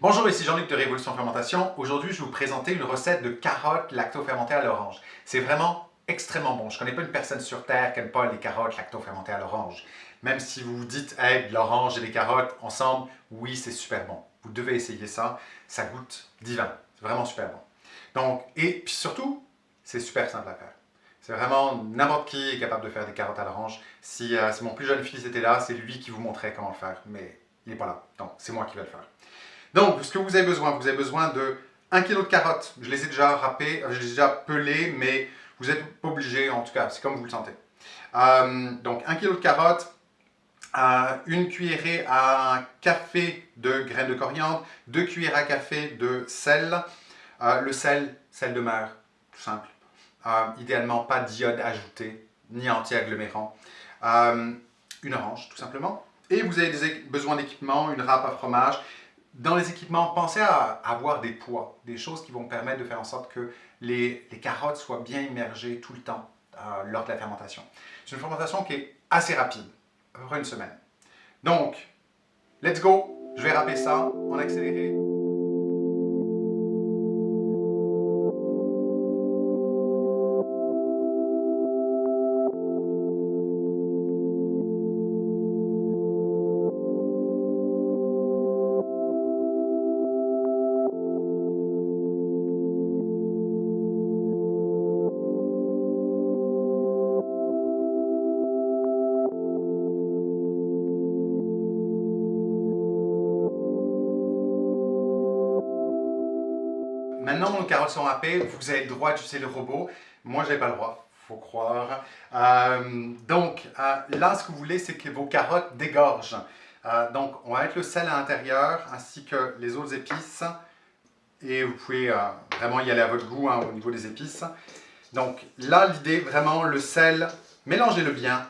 Bonjour, ici Jean-Luc de Révolution Fermentation. Aujourd'hui, je vais vous présenter une recette de carottes lacto-fermentées à l'orange. C'est vraiment extrêmement bon. Je ne connais pas une personne sur Terre qui n'aime pas les carottes lacto-fermentées à l'orange. Même si vous vous dites, hey, l'orange et des carottes ensemble, oui, c'est super bon. Vous devez essayer ça. Ça goûte divin. C'est vraiment super bon. Donc, et puis surtout, c'est super simple à faire. C'est vraiment n'importe qui est capable de faire des carottes à l'orange. Si, euh, si, mon plus jeune fils était là, c'est lui qui vous montrait comment le faire. Mais il n'est pas là. Donc, c'est moi qui vais le faire. Donc, ce que vous avez besoin, vous avez besoin de 1 kg de carottes. Je les ai déjà râpées, je les ai déjà pelées, mais vous n'êtes pas obligé, en tout cas, c'est comme vous le sentez. Euh, donc, 1 kg de carottes, euh, une cuillerée à café de graines de coriandre, 2 cuillères à café de sel. Euh, le sel, sel de mer, tout simple. idéalement, pas d'iode ajouté, ni anti-agglomérant. une orange, tout simplement. Et vous avez besoin d'équipement, une râpe à fromage, dans les équipements, pensez à avoir des poids, des choses qui vont permettre de faire en sorte que les, carottes soient bien immergées tout le temps euh, lors de la fermentation. C'est une fermentation qui est assez rapide, à peu près une semaine. Donc, let's go, je vais râper ça en accéléré. Maintenant, nos carottes sont râpées, vous avez le droit d'utiliser le robot. Moi, j'ai pas le droit, faut croire. Euh, donc, euh, là, ce que vous voulez, c'est que vos carottes dégorgent. Euh, donc, on va mettre le sel à l'intérieur, ainsi que les autres épices. Et vous pouvez vraiment y aller à votre goût hein, au niveau des épices. Donc, là, l'idée, vraiment, le sel, mélangez-le bien.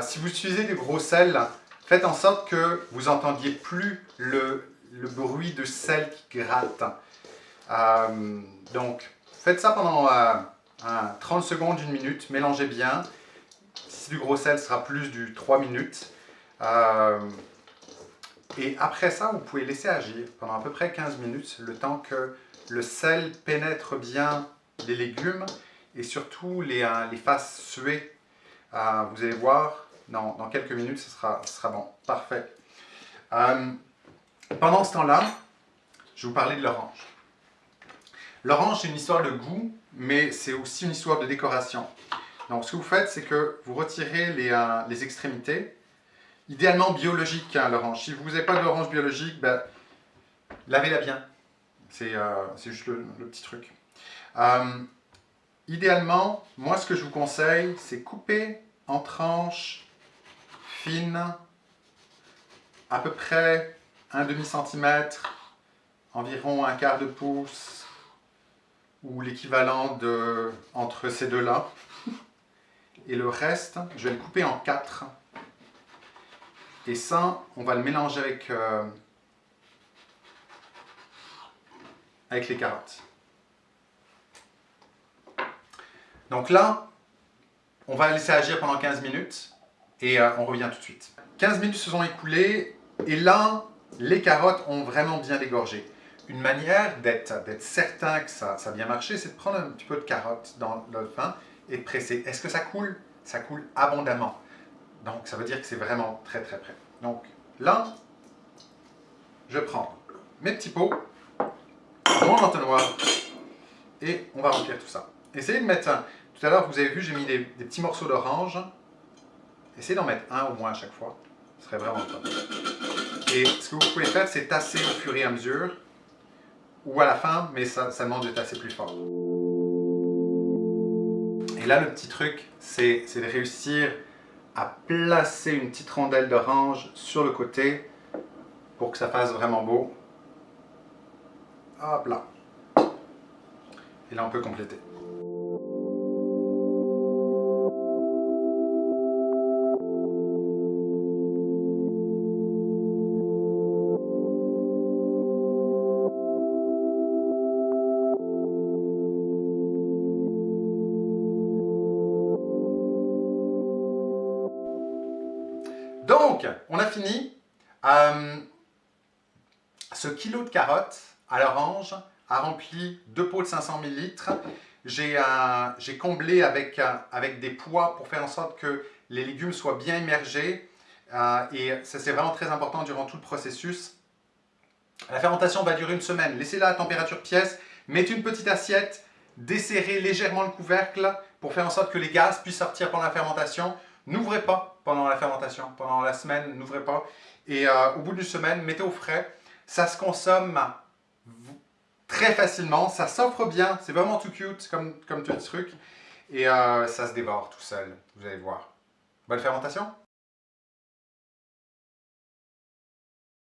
si vous utilisez du gros sel, faites en sorte que vous entendiez plus le, le bruit de sel qui gratte. Euh, donc, faites ça pendant 30 euh, secondes, une minute, mélangez bien. Si c'est du gros sel, ce sera plus du 3 minutes. Euh, et après ça, vous pouvez laisser agir pendant à peu près 15 minutes, le temps que le sel pénètre bien les légumes et surtout les, les fasse suer. vous allez voir, dans, quelques minutes, ce sera, sera bon. Parfait. pendant ce temps-là, je vous parler de l'orange. L'orange, c'est une histoire de goût, mais c'est aussi une histoire de décoration. Donc, ce que vous faites, c'est que vous retirez les, euh, extrémités, idéalement biologiques, hein, l'orange. Si vous n'avez pas d'orange biologique, ben, lavez-la bien. C'est euh, juste le, petit truc. Euh, idéalement, moi, ce que je vous conseille, c'est couper en tranches fines, à peu près un demi-centimètre, environ un quart de pouce, ou l'équivalent de entre ces deux-là. Et le reste, je vais le couper en quatre. Et ça, on va le mélanger avec, euh, avec les carottes. Donc là, on va laisser agir pendant 15 minutes et euh, on revient tout de suite. 15 minutes se sont écoulées et là, les carottes ont vraiment bien dégorgé une manière d'être certain que ça, ça a bien marché, c'est de prendre un petit peu de carotte dans le pain et de presser. Est-ce que ça coule? Ça coule abondamment. Donc, ça veut dire que c'est vraiment très très prêt. Donc, là, je prends mes petits pots, mon entonnoir, et on va remplir tout ça. Essayez de mettre un... Tout à l'heure, vous avez vu, j'ai mis des, petits morceaux d'orange. Essayez d'en mettre un au moins à chaque fois. Ce serait vraiment top. Et ce que vous pouvez faire, c'est tasser au fur et à mesure ou à la fin, mais ça, ça demande d'être assez plus fort. Et là, le petit truc, c'est de réussir à placer une petite rondelle d'orange sur le côté pour que ça fasse vraiment beau. Hop là. Et là, on peut compléter. Donc, on a fini. Euh, Ce kilo de carottes à l'orange a rempli deux pots de 500 ml. J'ai comblé avec, avec des pois pour faire en sorte que les légumes soient bien immergés. Euh, et ça, c'est vraiment très important durant tout le processus. La fermentation va durer une semaine. Laissez-la à température pièce. Mettez une petite assiette. Desserrez légèrement le couvercle pour faire en sorte que les gaz puissent sortir pendant la fermentation. N'ouvrez pas pendant la fermentation. Pendant la semaine, n'ouvrez pas. Et euh, au bout d'une semaine, mettez au frais. Ça se consomme très facilement. Ça s'offre bien. C'est vraiment tout cute comme, comme tout truc. Et euh, ça se dévore tout seul. Vous allez voir. Bonne fermentation